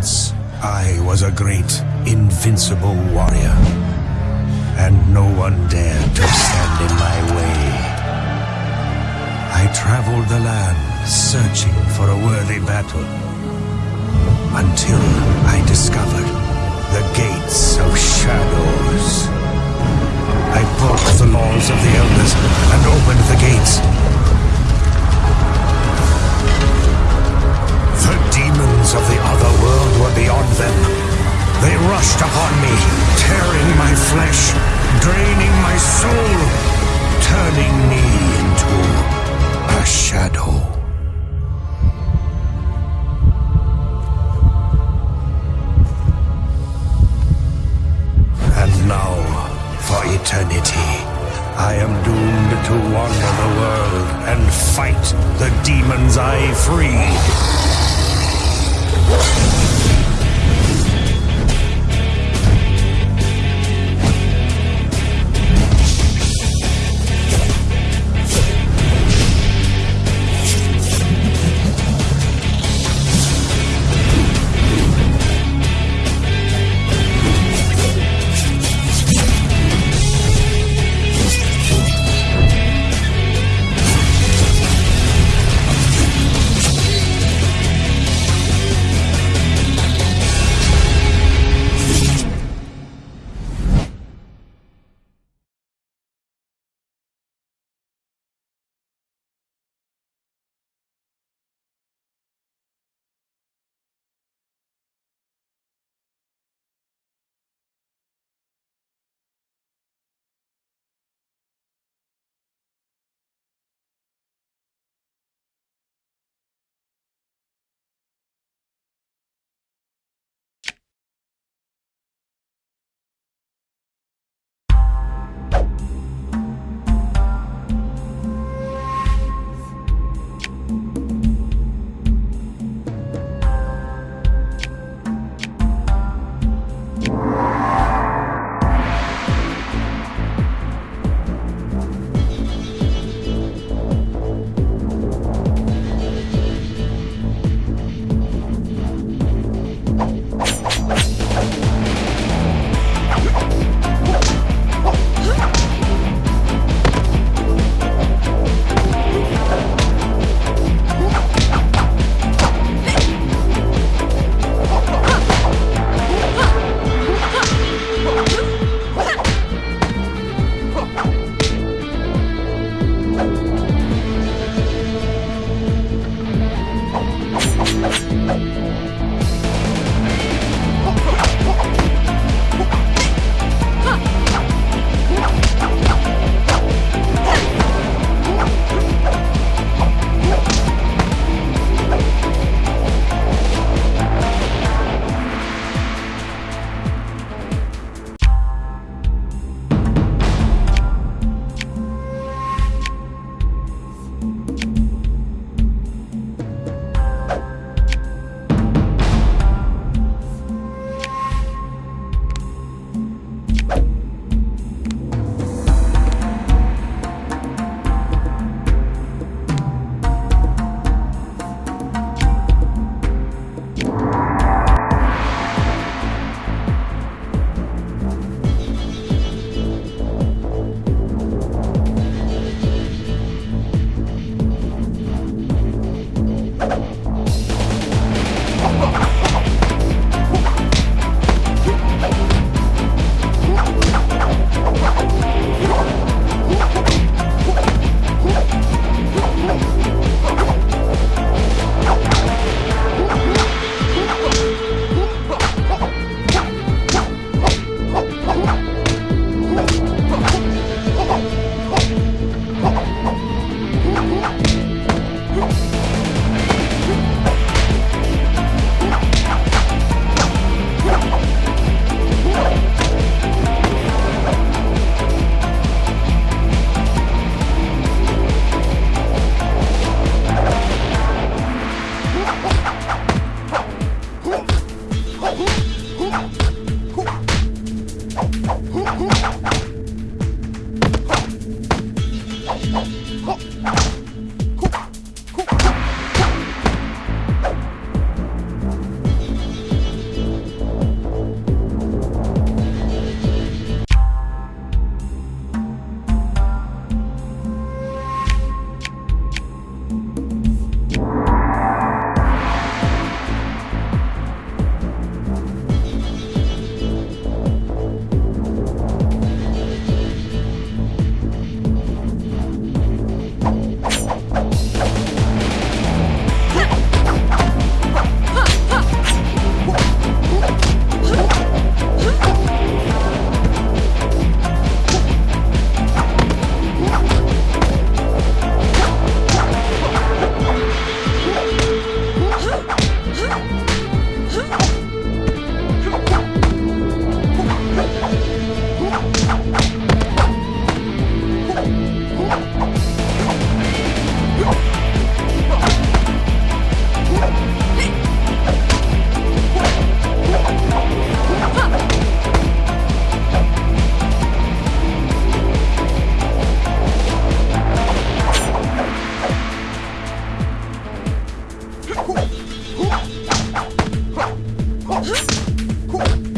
Once I was a great, invincible warrior, and no one dared to stand in my way. I traveled the land searching for a worthy battle until I discovered the demons I freed. Huh? Cool.